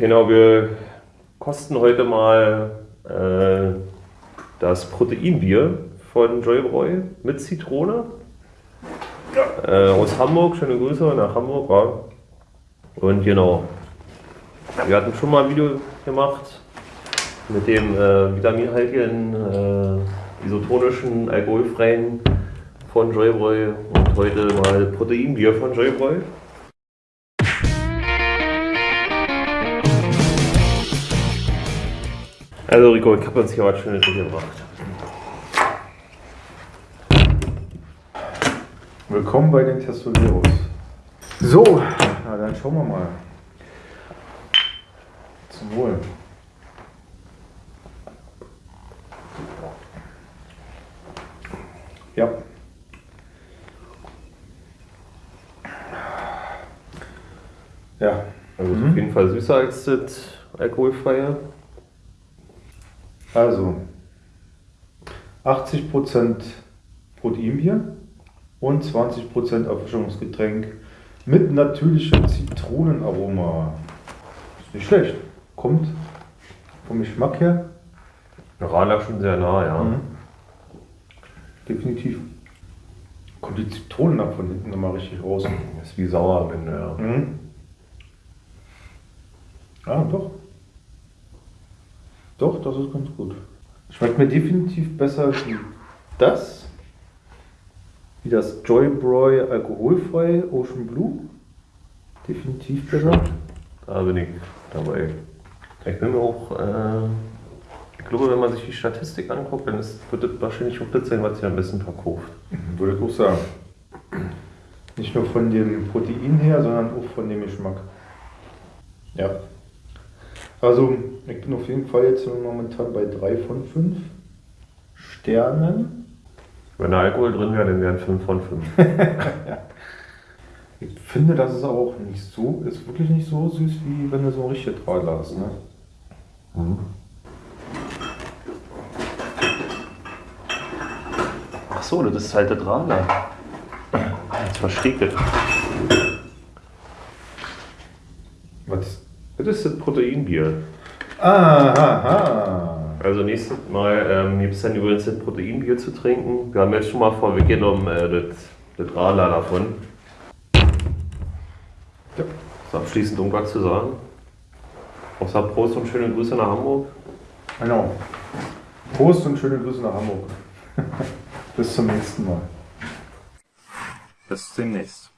Genau, wir kosten heute mal äh, das Proteinbier von Joybräu mit Zitrone. Äh, aus Hamburg, schöne Grüße nach Hamburg. Ja. Und genau, wir hatten schon mal ein Video gemacht mit dem äh, vitaminhaltigen, äh, isotonischen, alkoholfreien von Joybräu und heute mal Proteinbier von Joybräu. Also Rico, ich habe uns hier was Schönes mitgebracht. Willkommen bei den Testoleros. So, na dann schauen wir mal. Zum Wohl. Ja. Ja. Also mhm. auf jeden Fall süßer als das alkoholfreie. Also 80% Proteinbier und 20% Erfrischungsgetränk mit natürlichem Zitronenaroma. Ist nicht schlecht. Kommt vom Geschmack her. Radler schon sehr nah, ja. Mhm. Definitiv. Kommt die Zitronen nach von hinten nochmal richtig raus. Ist wie sauer am Ende, ja. Mhm. Ah, doch. Doch, das ist ganz gut. Schmeckt mir definitiv besser wie das. Wie das Joybroy alkoholfrei Ocean Blue. Definitiv besser. Da bin ich dabei. Ich bin mir auch, äh, ich glaube, wenn man sich die Statistik anguckt, dann ist, wird das wahrscheinlich auch das sein, was sich am besten verkauft. Mhm, würde ich auch sagen. Nicht nur von dem Protein her, sondern auch von dem Geschmack. Ja. Also ich bin auf jeden Fall jetzt momentan bei 3 von 5 Sternen. Wenn da Alkohol drin wäre, dann wären 5 von 5. ja. Ich finde, das ist auch nicht so, ist wirklich nicht so süß, wie wenn du so ein richtiges Radler hast. Ne? Mhm. Ach so, das ist halt der Radler. Jetzt verstehe ich das. Was? Das ist das Proteinbier. Aha. Also nächstes Mal ähm, gibt es dann übrigens das Proteinbier zu trinken. Wir haben jetzt schon mal vorweggenommen äh, das, das Radler davon. Ja. So, abschließend irgendwas zu sagen. Außer Prost und schöne Grüße nach Hamburg. Genau. Prost und schöne Grüße nach Hamburg. Bis zum nächsten Mal. Bis demnächst.